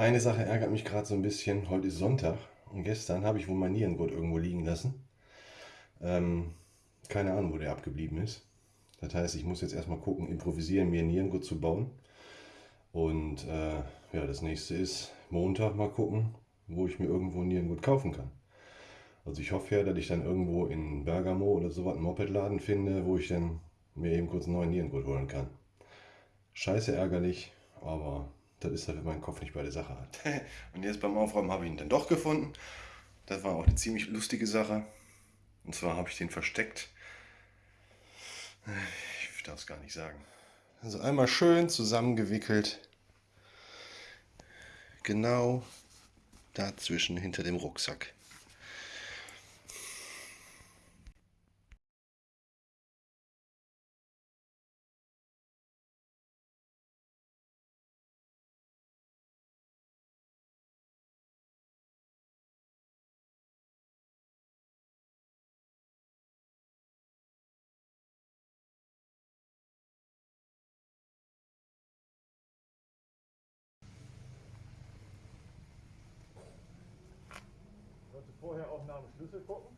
Eine Sache ärgert mich gerade so ein bisschen. Heute ist Sonntag und gestern habe ich wohl mein Nierengurt irgendwo liegen lassen. Ähm, keine Ahnung, wo der abgeblieben ist. Das heißt, ich muss jetzt erstmal gucken, improvisieren, mir einen Nierengurt zu bauen. Und äh, ja, das nächste ist Montag mal gucken, wo ich mir irgendwo einen Nierengurt kaufen kann. Also ich hoffe ja, dass ich dann irgendwo in Bergamo oder so was einen Mopedladen finde, wo ich dann mir eben kurz einen neuen Nierengurt holen kann. Scheiße ärgerlich, aber das ist halt, wenn mein Kopf nicht bei der Sache hat. Und jetzt beim Aufräumen habe ich ihn dann doch gefunden. Das war auch eine ziemlich lustige Sache. Und zwar habe ich den versteckt. Ich darf es gar nicht sagen. Also einmal schön zusammengewickelt. Genau dazwischen hinter dem Rucksack. Vorher auch nach dem Schlüssel gucken.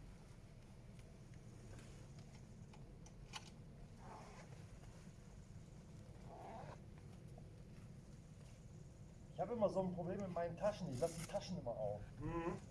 Ich habe immer so ein Problem mit meinen Taschen. Ich lasse die Taschen immer auf. Mhm.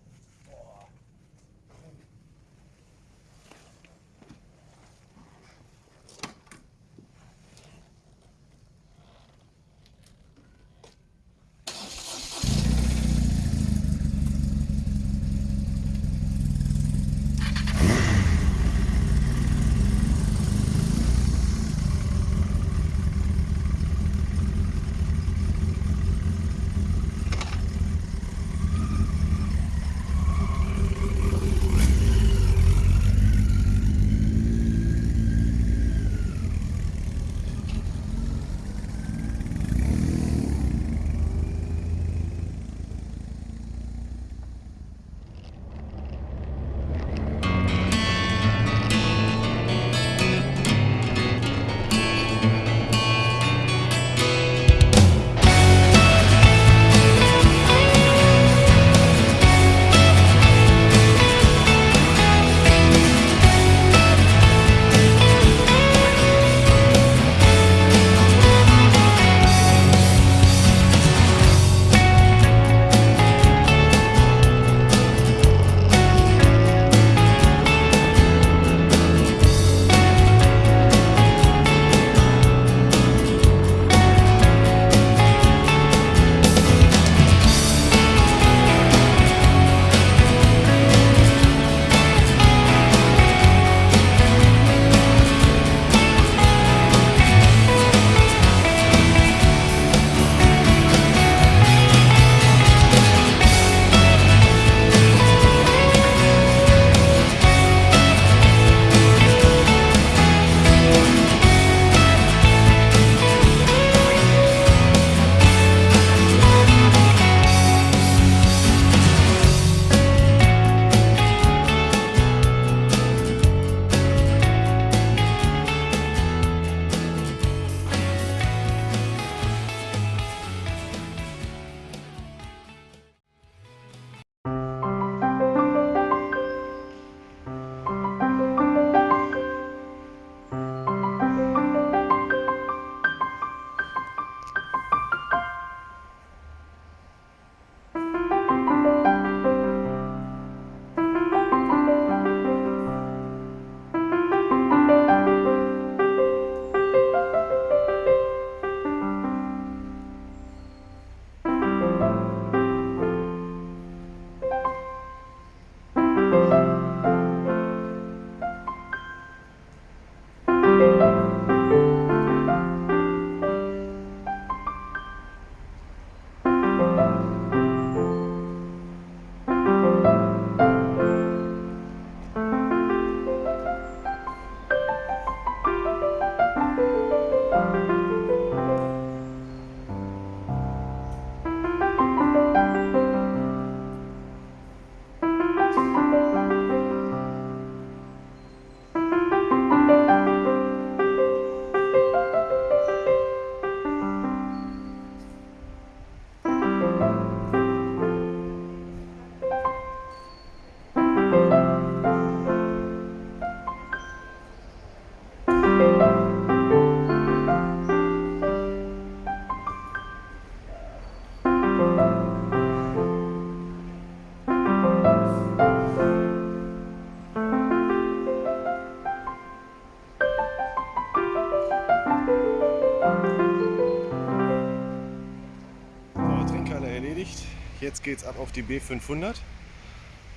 Jetzt geht's ab auf die B500.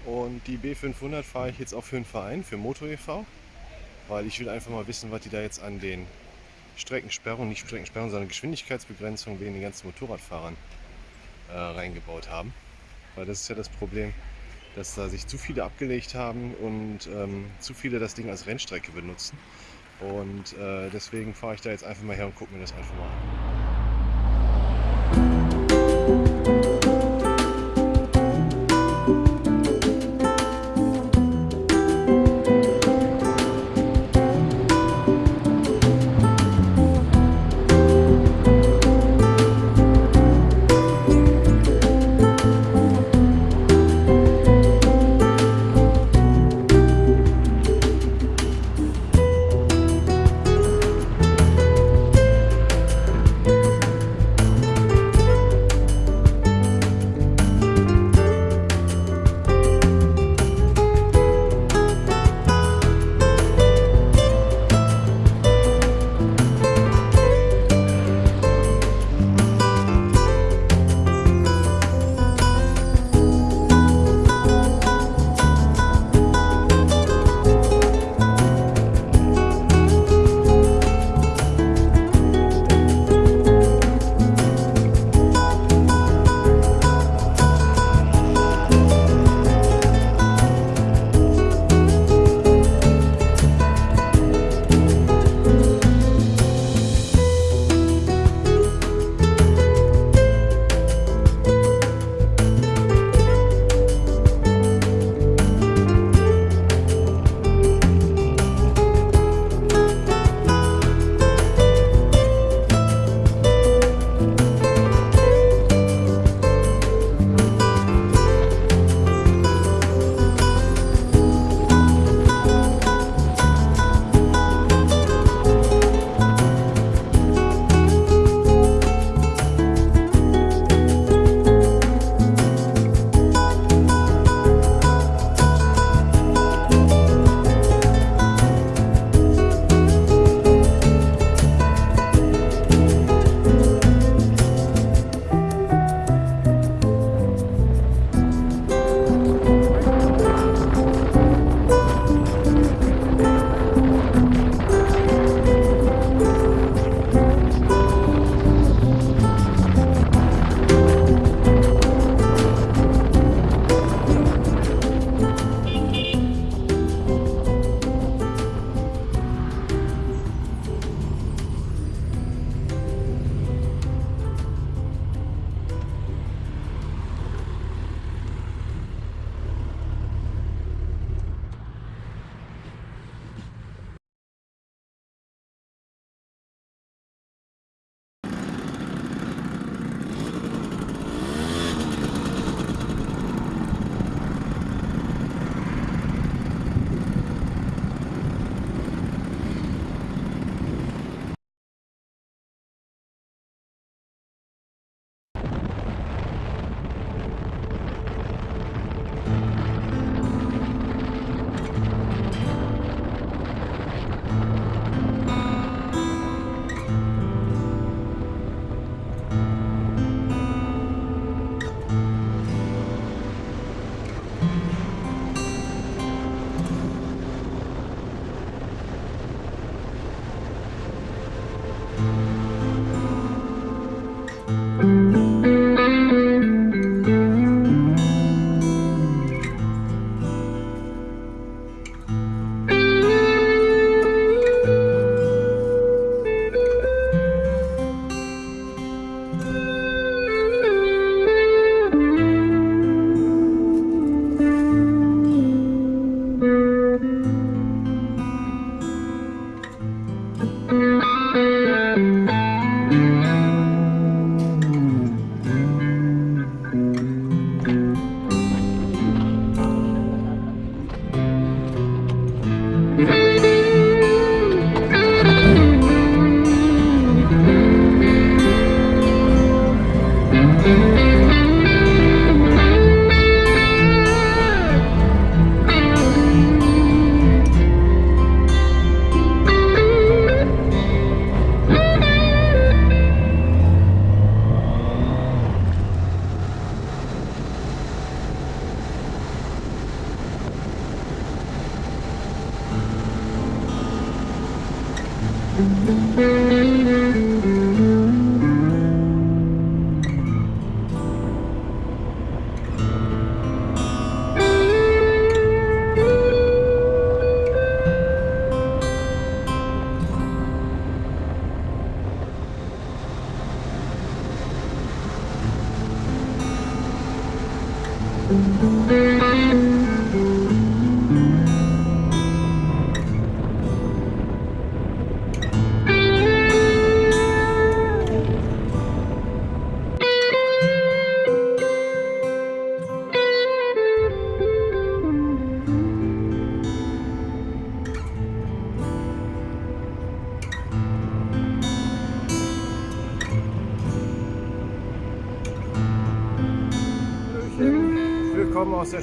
Und die B500 fahre ich jetzt auch für einen Verein, für Motor e.V., weil ich will einfach mal wissen, was die da jetzt an den Streckensperrungen, nicht Streckensperrungen, sondern Geschwindigkeitsbegrenzungen wegen den ganzen Motorradfahrern äh, reingebaut haben. Weil das ist ja das Problem, dass da sich zu viele abgelegt haben und ähm, zu viele das Ding als Rennstrecke benutzen. Und äh, deswegen fahre ich da jetzt einfach mal her und gucke mir das einfach mal an.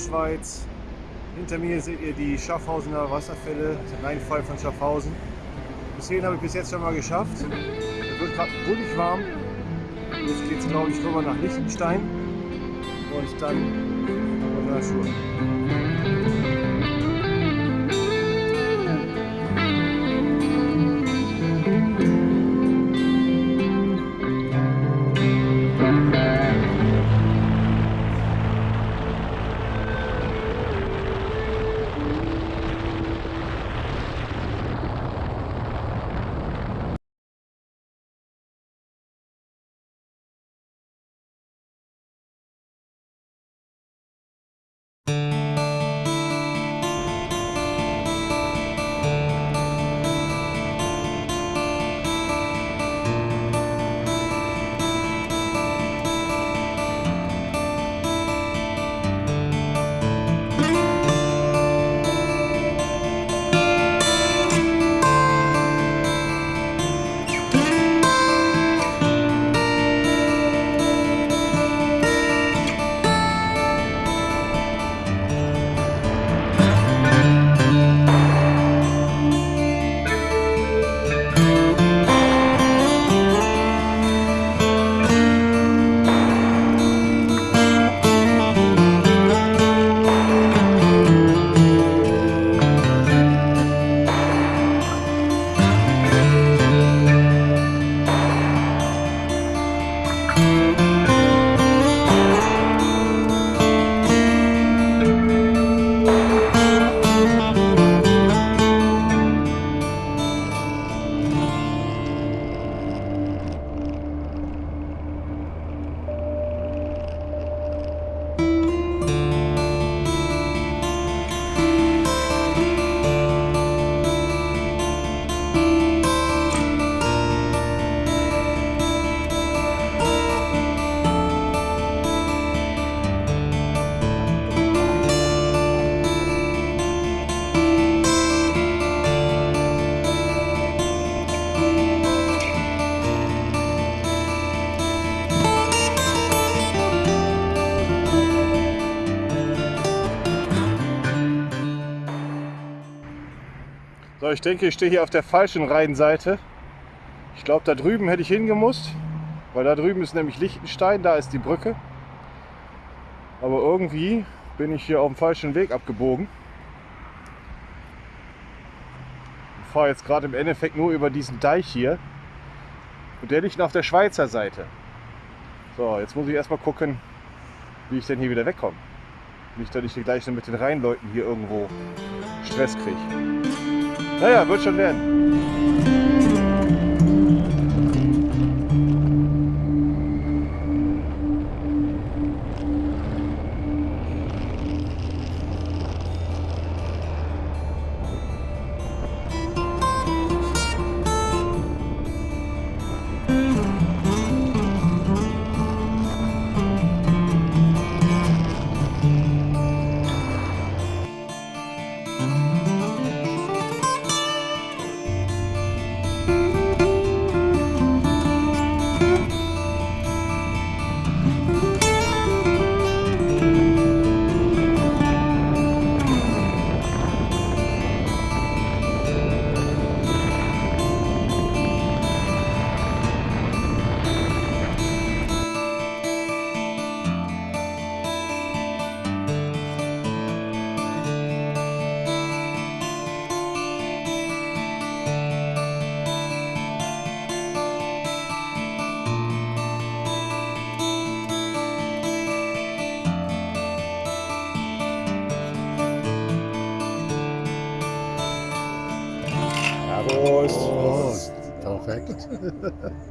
Schweiz. Hinter mir seht ihr die Schaffhausener Wasserfälle, den Rheinfall von Schaffhausen. Bis hierhin habe ich bis jetzt schon mal geschafft. Es wird gerade bullig warm. Jetzt geht es glaube ich rüber nach Liechtenstein und dann nach So, ich denke, ich stehe hier auf der falschen Rheinseite. Ich glaube, da drüben hätte ich hingemusst, weil da drüben ist nämlich Liechtenstein, da ist die Brücke. Aber irgendwie bin ich hier auf dem falschen Weg abgebogen. Ich fahre jetzt gerade im Endeffekt nur über diesen Deich hier. Und der liegt noch auf der Schweizer Seite. So, jetzt muss ich erstmal gucken, wie ich denn hier wieder wegkomme. Nicht, dass ich hier gleich mit den Rheinleuten hier irgendwo Stress kriege. Naja, wird schon werden. perfect.